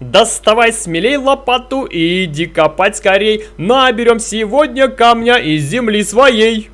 Доставай смелей лопату и иди копать скорей. Наберем сегодня камня из земли своей.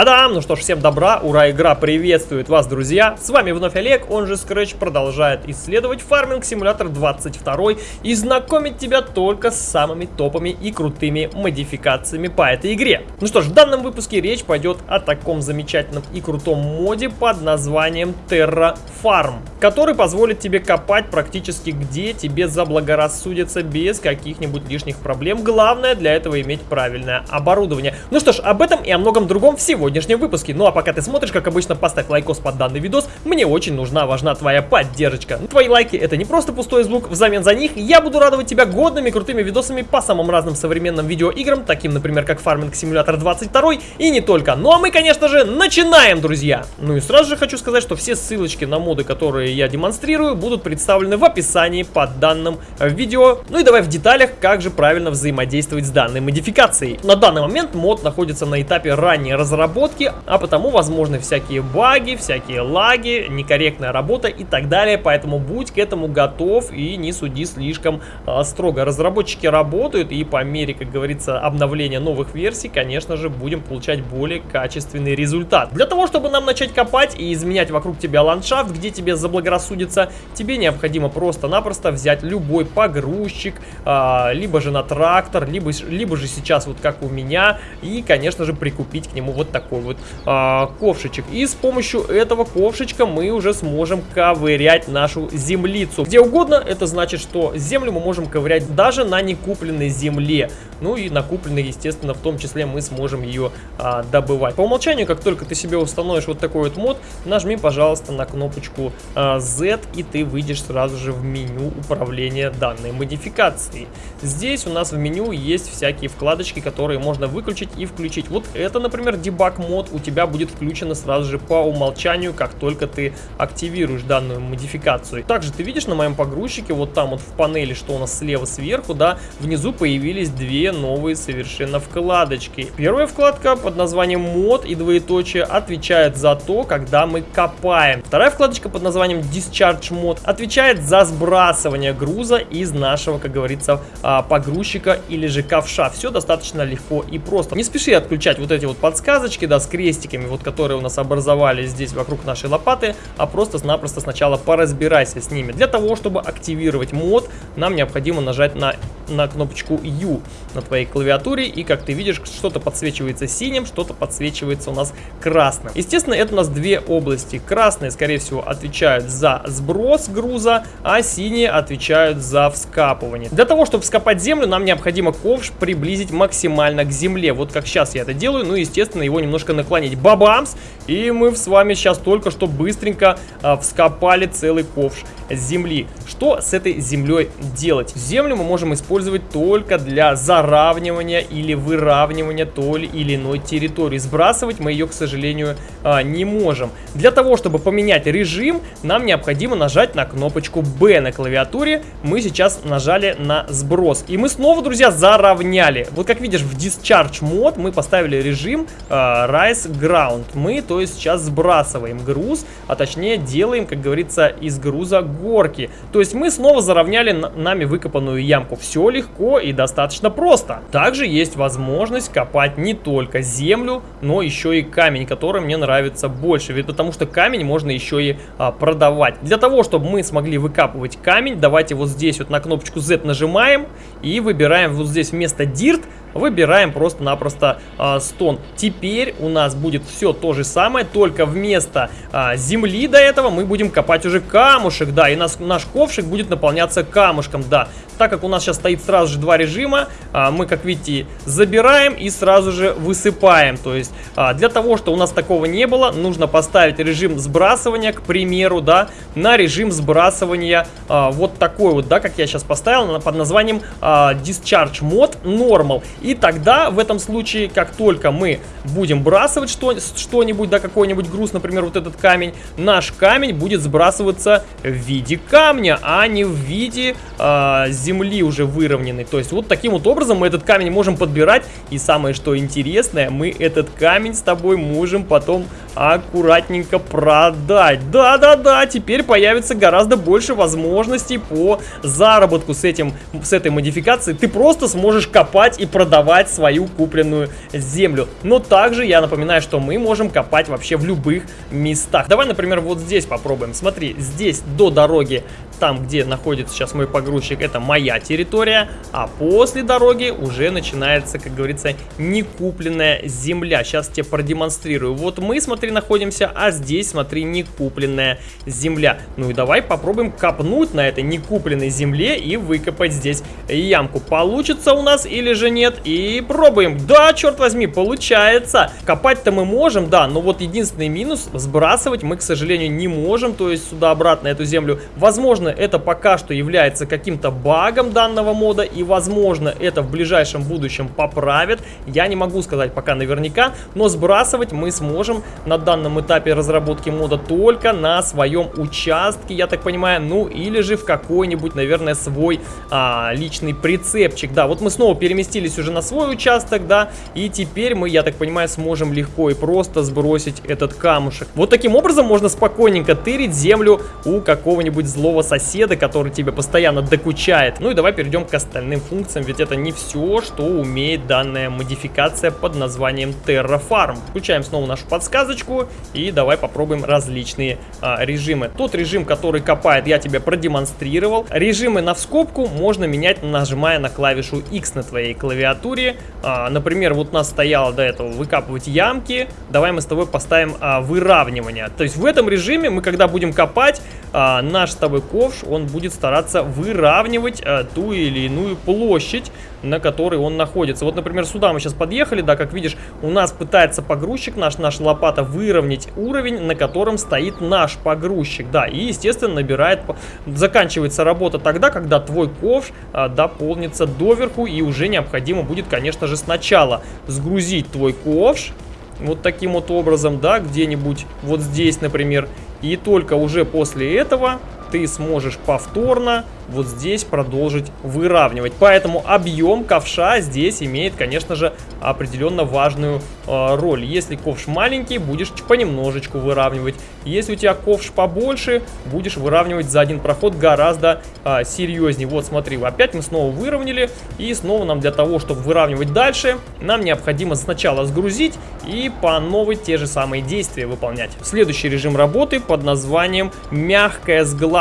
Та-дам! Ну что ж, всем добра, ура, игра приветствует вас, друзья! С вами вновь Олег, он же Scratch продолжает исследовать фарминг симулятор 22 и знакомить тебя только с самыми топами и крутыми модификациями по этой игре. Ну что ж, в данном выпуске речь пойдет о таком замечательном и крутом моде под названием Terra Farm, который позволит тебе копать практически где тебе заблагорассудится без каких-нибудь лишних проблем. Главное для этого иметь правильное оборудование. Ну что ж, об этом и о многом другом всего сегодняшнем выпуске. Ну а пока ты смотришь, как обычно, поставь лайкос под данный видос. Мне очень нужна, важна твоя поддержка. Ну, твои лайки это не просто пустой звук, взамен за них я буду радовать тебя годными крутыми видосами по самым разным современным видеоиграм, таким, например, как Farming Simulator 22 и не только. Ну а мы, конечно же, начинаем, друзья! Ну и сразу же хочу сказать, что все ссылочки на моды, которые я демонстрирую, будут представлены в описании под данным видео. Ну и давай в деталях, как же правильно взаимодействовать с данной модификацией. На данный момент мод находится на этапе ранней разработки разработки, а потому возможны всякие баги, всякие лаги, некорректная работа и так далее, поэтому будь к этому готов и не суди слишком э, строго. Разработчики работают и по мере, как говорится, обновления новых версий, конечно же, будем получать более качественный результат. Для того, чтобы нам начать копать и изменять вокруг тебя ландшафт, где тебе заблагорассудится, тебе необходимо просто-напросто взять любой погрузчик, э, либо же на трактор, либо, либо же сейчас вот как у меня, и, конечно же, прикупить к нему вот такой вот а, ковшичек. И с помощью этого ковшичка мы уже сможем ковырять нашу землицу. Где угодно, это значит, что землю мы можем ковырять даже на некупленной земле. Ну и накупленной, естественно, в том числе мы сможем ее а, добывать. По умолчанию, как только ты себе установишь вот такой вот мод, нажми, пожалуйста, на кнопочку а, Z, и ты выйдешь сразу же в меню управления данной модификацией. Здесь у нас в меню есть всякие вкладочки, которые можно выключить и включить. Вот это, например, дебаг мод у тебя будет включено сразу же по умолчанию, как только ты активируешь данную модификацию. Также ты видишь на моем погрузчике, вот там вот в панели, что у нас слева сверху, да, внизу появились две новые совершенно вкладочки. Первая вкладка под названием мод и двоеточие отвечает за то, когда мы копаем. Вторая вкладочка под названием Discharge мод отвечает за сбрасывание груза из нашего, как говорится, а, погрузчика или же ковша. Все достаточно легко и просто. Не спеши отключать вот эти вот подсказочки, да, с крестиками, вот которые у нас образовались здесь вокруг нашей лопаты, а просто-напросто сначала поразбирайся с ними. Для того, чтобы активировать мод, нам необходимо нажать на, на кнопочку U на твоей клавиатуре, и как ты видишь, что-то подсвечивается синим, что-то подсвечивается у нас красным. Естественно, это у нас две области. Красные, скорее всего, отвечают за сброс груза, а синие отвечают за вскапывание. Для того, чтобы вскопать землю, нам необходимо ковш приблизить максимально к земле. Вот как сейчас я это делаю, ну, естественно, его немножко наклонить. Бабамс! И мы с вами сейчас только что быстренько а, вскопали целый ковш земли. Что с этой землей делать? Землю мы можем использовать только для заравнивания или выравнивания той или иной территории. Сбрасывать мы ее, к сожалению, а, не можем. Для того, чтобы поменять режим, нам необходимо нажать на кнопочку B на клавиатуре. Мы сейчас нажали на сброс. И мы снова, друзья, заровняли. Вот как видишь, в Discharge мод мы поставили режим э, Rise Ground. Мы, то есть, сейчас сбрасываем груз, а точнее делаем, как говорится, из груза горки. То есть мы снова заровняли нами выкопанную ямку. Все легко и достаточно просто. Также есть возможность копать не только землю, но еще и камень, который мне нравится больше. Ведь потому что камень можно еще и а, продавать. Для того, чтобы мы смогли выкапывать камень, давайте вот здесь вот на кнопочку Z нажимаем и выбираем вот здесь вместо Dirt Выбираем просто-напросто э, стон. Теперь у нас будет все то же самое, только вместо э, земли до этого мы будем копать уже камушек, да, и нас, наш ковшик будет наполняться камушком, да. Так как у нас сейчас стоит сразу же два режима, э, мы, как видите, забираем и сразу же высыпаем. То есть э, для того, чтобы у нас такого не было, нужно поставить режим сбрасывания, к примеру, да, на режим сбрасывания э, вот такой вот, да, как я сейчас поставил, под названием э, Discharge Mode Normal. И тогда в этом случае, как только мы будем бросать что-нибудь, да, какой-нибудь груз, например, вот этот камень, наш камень будет сбрасываться в виде камня, а не в виде э, земли уже выровненной. То есть вот таким вот образом мы этот камень можем подбирать. И самое что интересное, мы этот камень с тобой можем потом аккуратненько продать. Да-да-да, теперь появится гораздо больше возможностей по заработку с, этим, с этой модификацией. Ты просто сможешь копать и продавать свою купленную землю. Но также я напоминаю, что мы можем копать вообще в любых местах. Давай, например, вот здесь попробуем. Смотри, здесь до дороги там, где находится сейчас мой погрузчик, это моя территория, а после дороги уже начинается, как говорится, некупленная земля. Сейчас тебе продемонстрирую. Вот мы, смотри, находимся, а здесь, смотри, некупленная земля. Ну и давай попробуем копнуть на этой некупленной земле и выкопать здесь ямку. Получится у нас или же нет? И пробуем. Да, черт возьми, получается. Копать-то мы можем, да, но вот единственный минус, сбрасывать мы, к сожалению, не можем, то есть сюда-обратно эту землю. Возможно, это пока что является каким-то багом данного мода, и возможно это в ближайшем будущем поправят. Я не могу сказать пока наверняка, но сбрасывать мы сможем на данном этапе разработки мода только на своем участке, я так понимаю, ну или же в какой-нибудь, наверное, свой а, личный прицепчик. Да, вот мы снова переместились уже на свой участок, да, и теперь мы, я так понимаю, сможем легко и просто сбросить этот камушек. Вот таким образом можно спокойненько тырить землю у какого-нибудь злого соседа соседа, который тебе постоянно докучает. Ну и давай перейдем к остальным функциям, ведь это не все, что умеет данная модификация под названием Terrafarm. Включаем снова нашу подсказочку и давай попробуем различные а, режимы. Тот режим, который копает, я тебе продемонстрировал. Режимы на вскобку можно менять, нажимая на клавишу X на твоей клавиатуре. А, например, вот у нас стояло до этого выкапывать ямки. Давай мы с тобой поставим а, выравнивание. То есть в этом режиме мы, когда будем копать, а, наш с тобой ковш, он будет стараться выравнивать а, ту или иную площадь, на которой он находится. Вот, например, сюда мы сейчас подъехали, да, как видишь, у нас пытается погрузчик наш, наша лопата выровнять уровень, на котором стоит наш погрузчик, да, и, естественно, набирает, заканчивается работа тогда, когда твой ковш а, дополнится доверху, и уже необходимо будет, конечно же, сначала сгрузить твой ковш, вот таким вот образом, да, где-нибудь вот здесь, например, и только уже после этого ты сможешь повторно вот здесь продолжить выравнивать. Поэтому объем ковша здесь имеет, конечно же, определенно важную э, роль. Если ковш маленький, будешь понемножечку выравнивать. Если у тебя ковш побольше, будешь выравнивать за один проход гораздо э, серьезнее. Вот смотри, опять мы снова выровняли. И снова нам для того, чтобы выравнивать дальше, нам необходимо сначала сгрузить и по новой те же самые действия выполнять. Следующий режим работы под названием мягкое сглаживание.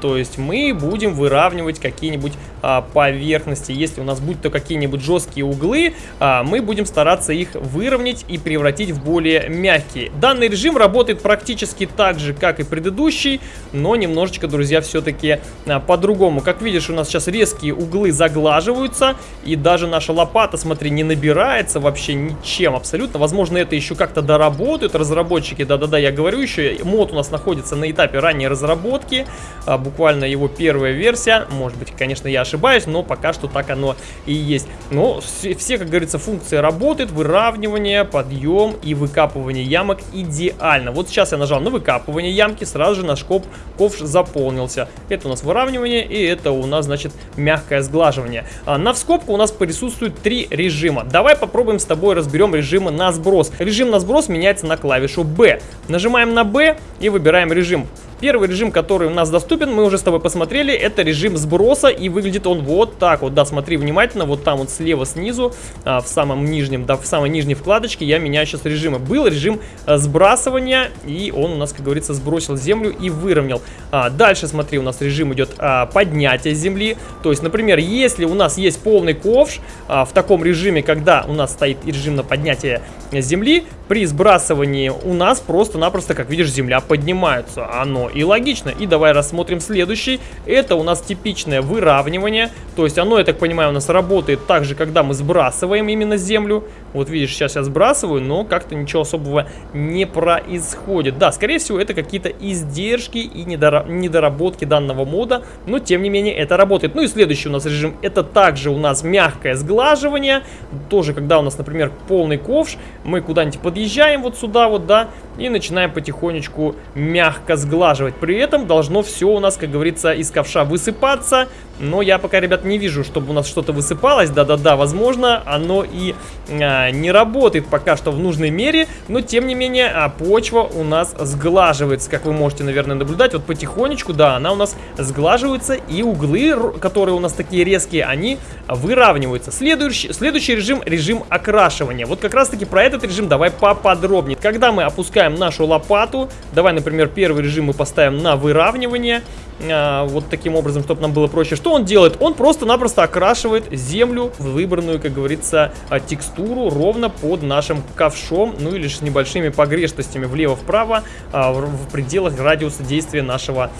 То есть мы будем выравнивать какие-нибудь а, поверхности. Если у нас будут то какие-нибудь жесткие углы, а, мы будем стараться их выровнять и превратить в более мягкие. Данный режим работает практически так же, как и предыдущий, но немножечко, друзья, все-таки а, по-другому. Как видишь, у нас сейчас резкие углы заглаживаются, и даже наша лопата, смотри, не набирается вообще ничем абсолютно. Возможно, это еще как-то доработают разработчики. Да-да-да, я говорю еще, мод у нас находится на этапе ранней разработки, а, буквально его первая версия. Может быть, конечно, я ошибаюсь, но пока что так оно и есть. Но все, как говорится, функции работают. Выравнивание, подъем и выкапывание ямок идеально. Вот сейчас я нажал на выкапывание ямки, сразу же наш коп, ковш заполнился. Это у нас выравнивание и это у нас, значит, мягкое сглаживание. А на вскобку у нас присутствует три режима. Давай попробуем с тобой разберем режимы на сброс. Режим на сброс меняется на клавишу B. Нажимаем на B и выбираем режим. Первый режим, который у нас доступен, мы уже с тобой посмотрели, это режим сброса, и выглядит он вот так вот, да, смотри внимательно, вот там вот слева снизу, а, в самом нижнем, да, в самой нижней вкладочке я меняю сейчас режимы. Был режим а, сбрасывания, и он у нас, как говорится, сбросил землю и выровнял. А, дальше, смотри, у нас режим идет а, поднятия земли, то есть, например, если у нас есть полный ковш, а, в таком режиме, когда у нас стоит режим на поднятие земли, при сбрасывании у нас просто-напросто, как видишь, земля поднимается, оно и логично. И давай рассмотрим следующий. Это у нас типичное выравнивание. То есть оно, я так понимаю, у нас работает так же, когда мы сбрасываем именно землю. Вот видишь, сейчас я сбрасываю, но как-то ничего особого не происходит. Да, скорее всего, это какие-то издержки и недоработки данного мода, но тем не менее это работает. Ну и следующий у нас режим, это также у нас мягкое сглаживание. Тоже, когда у нас, например, полный ковш, мы куда-нибудь подъезжаем вот сюда вот, да, и начинаем потихонечку мягко сглаживать. При этом должно все у нас, как говорится, из ковша высыпаться, но я пока, ребят, не вижу, чтобы у нас что-то высыпалось. Да-да-да, возможно, оно и а, не работает пока что в нужной мере, но тем не менее а, почва у нас сглаживается, как вы можете, наверное, наблюдать. Вот потихонечку, да, она у нас сглаживается, и углы, которые у нас такие резкие, они выравниваются. Следующий, следующий режим, режим окрашивания. Вот как раз-таки про этот режим давай поподробнее. Когда мы опускаем нашу лопату, давай, например, первый режим мы поставим на выравнивание, а, вот таким образом, чтобы нам было проще. Что он делает? Он просто-напросто окрашивает землю в выбранную, как говорится, а, текстуру ровно под нашим ковшом, ну или с небольшими погрешностями влево-вправо а, в пределах радиуса действия нашего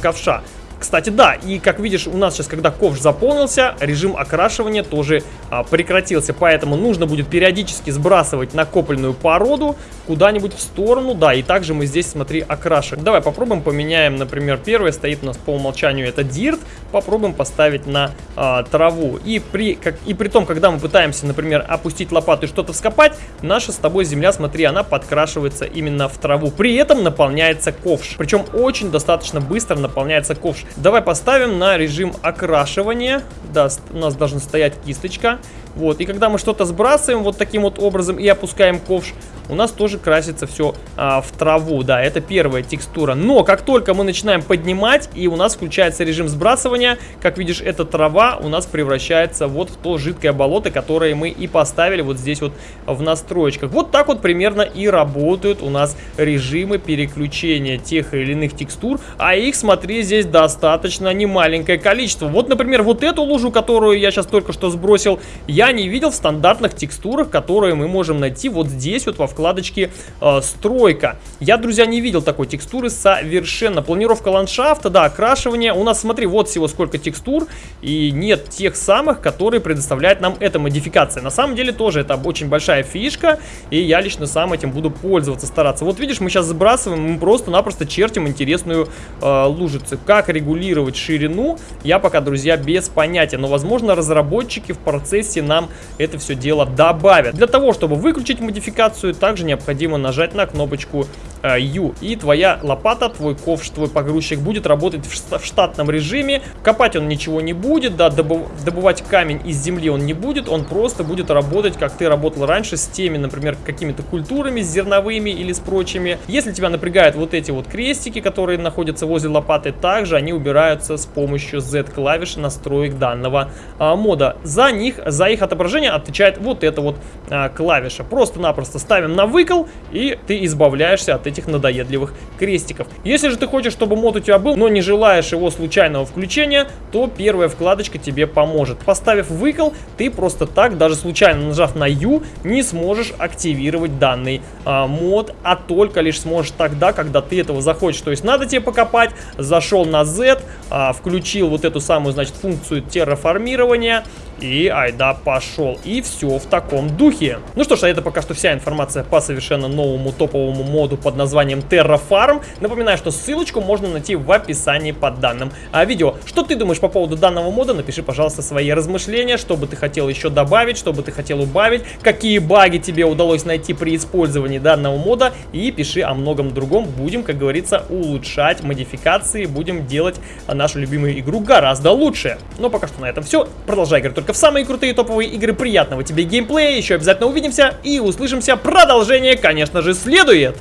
ковша. Кстати, да, и как видишь, у нас сейчас, когда ковш заполнился, режим окрашивания тоже а, прекратился, поэтому нужно будет периодически сбрасывать накопленную породу куда-нибудь в сторону, да, и также мы здесь, смотри, окрашиваем. Давай попробуем, поменяем, например, первое стоит у нас по умолчанию, это дирт, попробуем поставить на а, траву. И при, как, и при том, когда мы пытаемся, например, опустить лопату и что-то вскопать, наша с тобой земля, смотри, она подкрашивается именно в траву. При этом наполняется ковш, причем очень достаточно быстро наполняется ковш. Давай поставим на режим окрашивания. Да, у нас должна стоять кисточка. Вот, и когда мы что-то сбрасываем вот таким вот образом и опускаем ковш, у нас тоже красится все а, в траву. Да, это первая текстура. Но как только мы начинаем поднимать и у нас включается режим сбрасывания, как видишь, эта трава у нас превращается вот в то жидкое болото, которое мы и поставили вот здесь вот в настроечках. Вот так вот примерно и работают у нас режимы переключения тех или иных текстур. А их, смотри, здесь достаточно немаленькое количество. Вот, например, вот эту лужу, которую я сейчас только что сбросил, я не видел в стандартных текстурах, которые мы можем найти вот здесь вот во вкладочке э, «Стройка». Я, друзья, не видел такой текстуры совершенно. Планировка ландшафта, да, окрашивание. У нас, смотри, вот всего сколько текстур, и нет тех самых, которые предоставляет нам эта модификация. На самом деле тоже это очень большая фишка, и я лично сам этим буду пользоваться, стараться. Вот видишь, мы сейчас сбрасываем, мы просто-напросто чертим интересную э, лужицу. Как регулировать ширину, я пока, друзья, без понятия. Но, возможно, разработчики в процессе нам это все дело добавят. Для того, чтобы выключить модификацию, также необходимо нажать на кнопочку э, U. И твоя лопата, твой ковш, твой погрузчик будет работать в, штатном режиме. Копать он ничего не будет, да, добывать камень из земли он не будет. Он просто будет работать, как ты работал раньше, с теми, например, какими-то культурами, с зерновыми или с прочими. Если тебя напрягают вот эти вот крестики, которые находятся возле лопаты, также они убираются с помощью Z-клавиши настроек данного а, мода. За них, за их отображение отвечает вот эта вот а, клавиша. Просто-напросто ставим на выкол, и ты избавляешься от этих надоедливых крестиков. Если же ты хочешь, чтобы мод у тебя был, но не желаешь его случайного включения, то первая вкладочка тебе поможет. Поставив выкол, ты просто так, даже случайно нажав на U, не сможешь активировать данный а, мод, а только лишь сможешь тогда, когда ты этого захочешь. То есть надо тебе покопать, зашел на Z, а, включил вот эту самую, значит, функцию терраформирования, и айда пошел. И все в таком духе. Ну что ж, а это пока что вся информация по совершенно новому топовому моду под названием Terrafarm. Напоминаю, что ссылочку можно найти в описании под данным а, видео. Что ты думаешь по поводу данного мода? Напиши, пожалуйста, свои размышления, что бы ты хотел еще добавить, что бы ты хотел убавить, какие баги тебе удалось найти при использовании данного мода. И пиши о многом другом. Будем, как говорится, улучшать модификации, будем делать нашу любимую игру гораздо лучше. Но пока что на этом все. Продолжай играть только только в самые крутые топовые игры. Приятного тебе геймплея, еще обязательно увидимся и услышимся. Продолжение, конечно же, следует.